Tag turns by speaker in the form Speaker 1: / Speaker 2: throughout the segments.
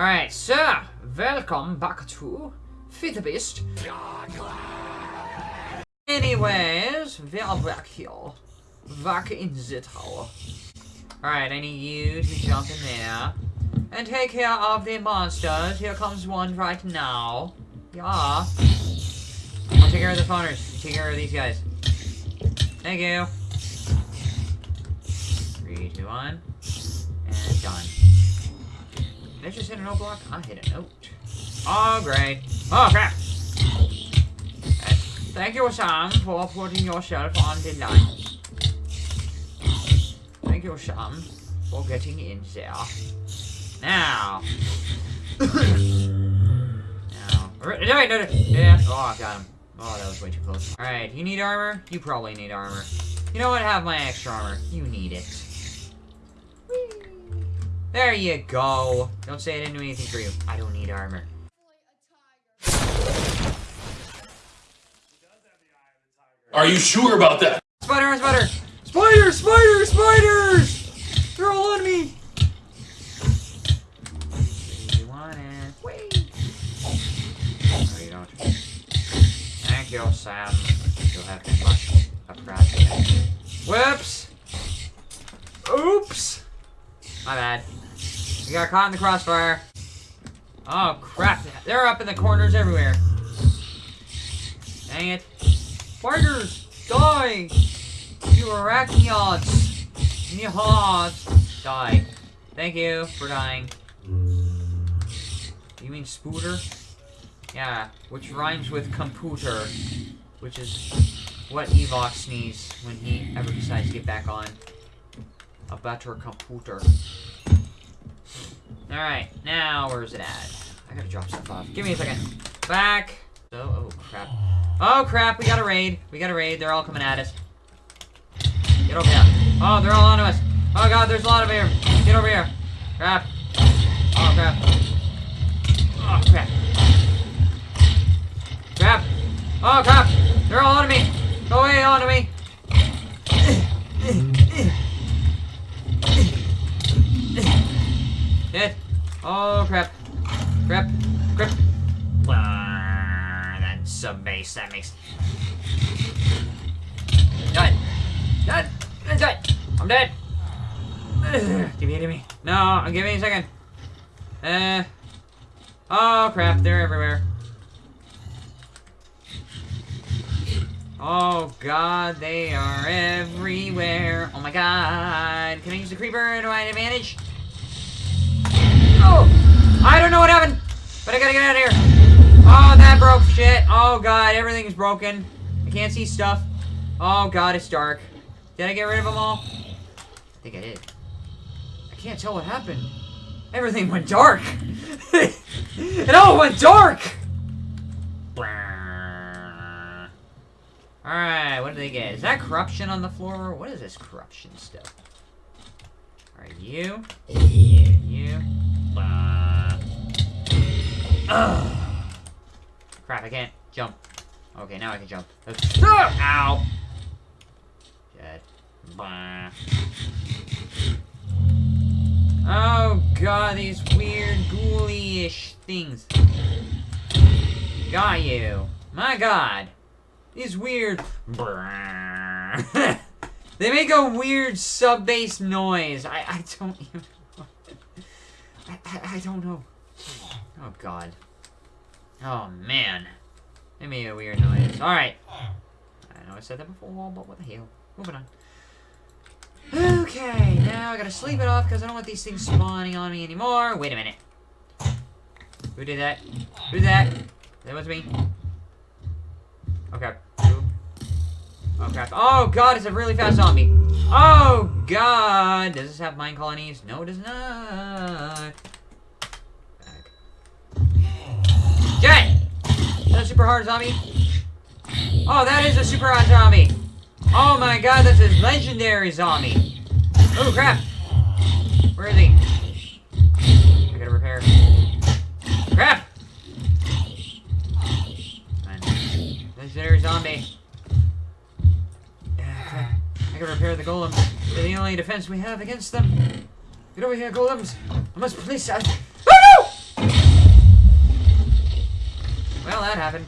Speaker 1: Alright, so, welcome back to Fit Beast. Anyways, we are back here. Back in the tower. Alright, I need you to jump in there. And take care of the monsters. Here comes one right now. Yeah. I'll take care of the. You take care of these guys. Thank you. Three, two, one. And done. Did I just hit an note block? I hit a note. Oh, great. Oh, crap. Thank you, Sam, for putting yourself on the line. Thank you, Sam, for getting in there. Now. now. Wait, no, no, no. Yeah. Oh, I got him. Oh, that was way too close. Alright, you need armor? You probably need armor. You know what? Have my extra armor. You need it. There you go. Don't say I didn't do anything for you. I don't need armor.
Speaker 2: Are you sure about that?
Speaker 1: Spider, spider! Spiders, spiders, spiders! They're all on me! You want it? Wait. No, you don't. Thank you, Sam. You'll have to much appreciated. Whoops! Oops! My bad. We got caught in the crossfire. Oh, crap. They're up in the corners everywhere. Dang it. Spiders! Die! You arachnids! Nihad! Die. Thank you for dying. You mean spooter? Yeah, which rhymes with computer. Which is what Evox needs when he ever decides to get back on a better computer. Alright, now where's it at? I gotta drop stuff off. Give me a second. Back! Oh, oh crap. Oh crap, we got a raid. We got a raid. They're all coming at us. Get over here. Oh, they're all onto us. Oh god, there's a lot of here. Get over here. Crap. Oh crap. Oh crap. Crap. Oh crap. They're all onto me. Go away onto me. Dead. Oh crap. Crap. Crap. Ah, that sub base. That makes. Done. Done. I'm dead. I'm dead. Ugh, Give me, give me. No, give me a second. Uh. Oh crap! They're everywhere. Oh god, they are everywhere. Oh my god. Can I use the creeper Do to my advantage? Oh! I don't know what happened, but I gotta get out of here. Oh, that broke shit. Oh god, everything's broken. I can't see stuff. Oh god, it's dark. Did I get rid of them all? I think I did. I can't tell what happened. Everything went dark. it all went dark. Alright, what do they get? Is that corruption on the floor? What is this corruption stuff? Alright, you. You. Ugh. Crap, I can't jump. Okay, now I can jump. Let's- Ow! Dead. Blah. Oh god, these weird ghoulish things. Got you. My god. These weird... they make a weird sub-bass noise. I, I don't even... I, I, don't know. Oh god. Oh man. It made a weird noise. Alright. I know I said that before, but what the hell. Moving on. Okay, now I gotta sleep it off because I don't want these things spawning on me anymore. Wait a minute. Who did that? Who did that? That was me. Okay. Oh crap. Oh god, it's a really fast zombie. Oh god. Does this have MineColonies? No, it does not. Jet! Is that a super hard zombie? Oh, that is a super hard zombie. Oh my god, that's a legendary zombie. Oh crap. Where is he? Defense we have against them. Get over here, golems. I must police... I... Oh no! hell that happened?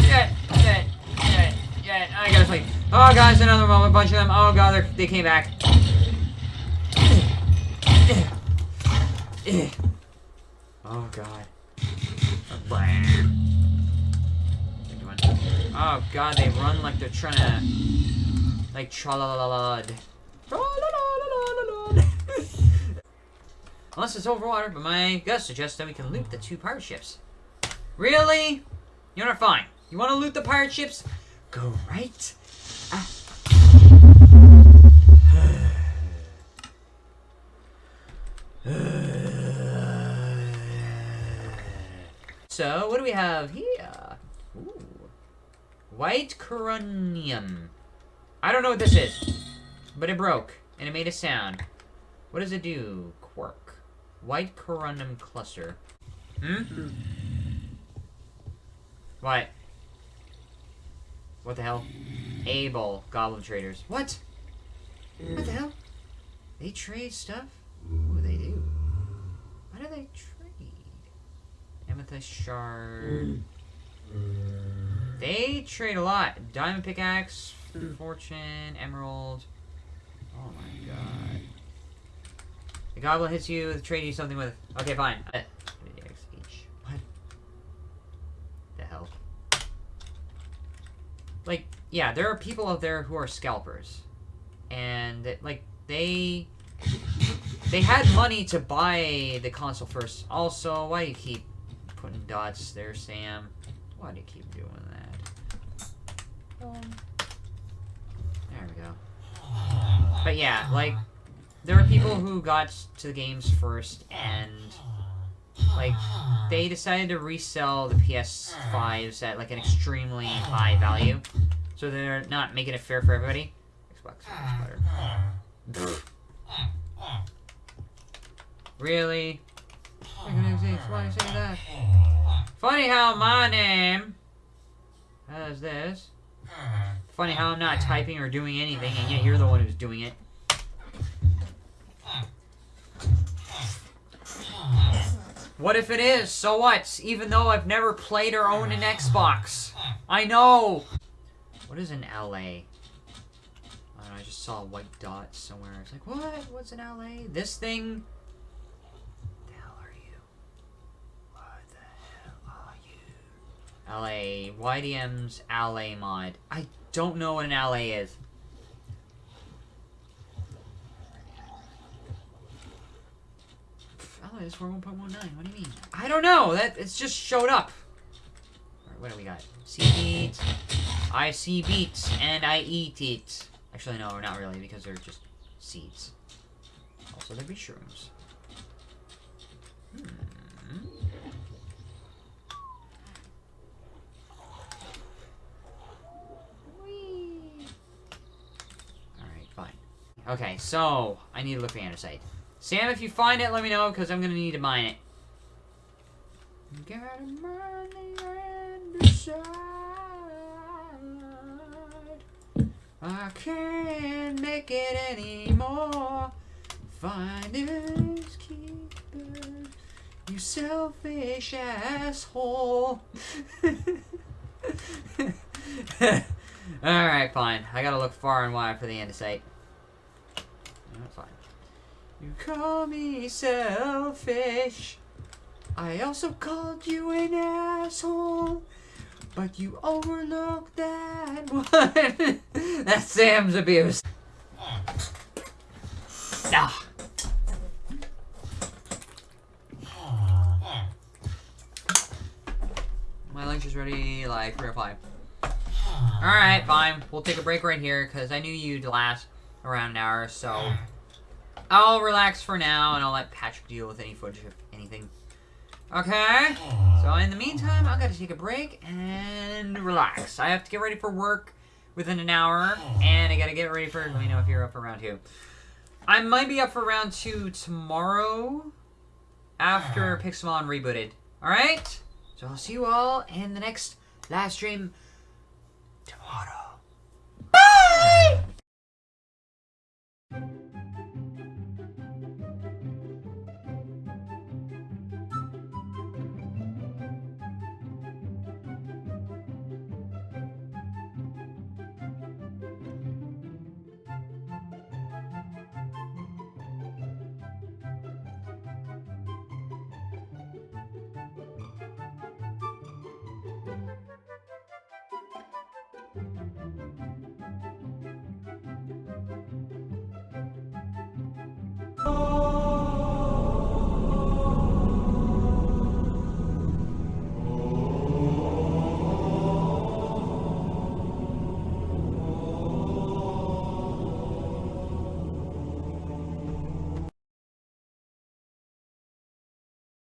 Speaker 1: Shit. I gotta sleep. Oh, guys, another. A bunch of them. Oh, God, they came back. Oh, God. Oh, God, they run like they're trying to... Like, tra la la la Unless it's overwater, but my gut suggests that we can loot the two pirate ships. Really? You know, fine. You want to loot the pirate ships? Go right. Ah. so, what do we have here? Ooh. White corundum. I don't know what this is, but it broke, and it made a sound. What does it do? Quark. White corundum cluster. Hmm? What? What the hell? Able. Goblin traders. What? What the hell? They trade stuff? Do they do? What do they trade? Amethyst shard. They trade a lot. Diamond pickaxe, fortune, emerald. Oh my god. The goblin hits you with trade you something with. Okay, fine. Uh, what? The hell? Like, yeah, there are people out there who are scalpers, and like they they had money to buy the console first. Also, why do you keep putting dots there, Sam? Why do you keep doing that? Um, there we go. But yeah, like there were people who got to the games first and like they decided to resell the PS5s at like an extremely high value. So they're not making it fair for everybody. Xbox is better. really? Why you say that? Funny how my name has this. Funny how I'm not typing or doing anything, and yet you're the one who's doing it. What if it is? So what? Even though I've never played or owned an Xbox. I know! What is an LA? I, know, I just saw a white dot somewhere. It's like, what? What's an LA? This thing? The hell are you? What the hell are you? LA. YDM's LA mod. I don't know what an LA is. Oh, it's for 1.19. What do you mean? I don't know. That It's just showed up. Alright, what do we got? See beats. I see beats, and I eat it. Actually, no, not really, because they're just seeds. Also, they'd be shrooms. Hmm. Alright, fine. Okay, so, I need to look for andesite. Sam, if you find it, let me know, because I'm going to need to mine it. Gotta mine the andesite. I can't make it anymore. Finders keepers, you selfish asshole. Alright, fine. I gotta look far and wide for the andesite. That's fine. You call me selfish. I also called you an asshole. But you overlooked that one. That's Sam's abuse. Ah. My lunch is ready like 3 or 5. Alright, fine. We'll take a break right here because I knew you'd last around an hour, so I'll relax for now, and I'll let Patrick deal with any footage if anything. Okay? So in the meantime, I've got to take a break and relax. I have to get ready for work within an hour, and I got to get ready for, let me know if you're up for round two. I might be up for round two tomorrow after Pixelmon rebooted. Alright? So I'll see you all in the next live stream tomorrow. Bye!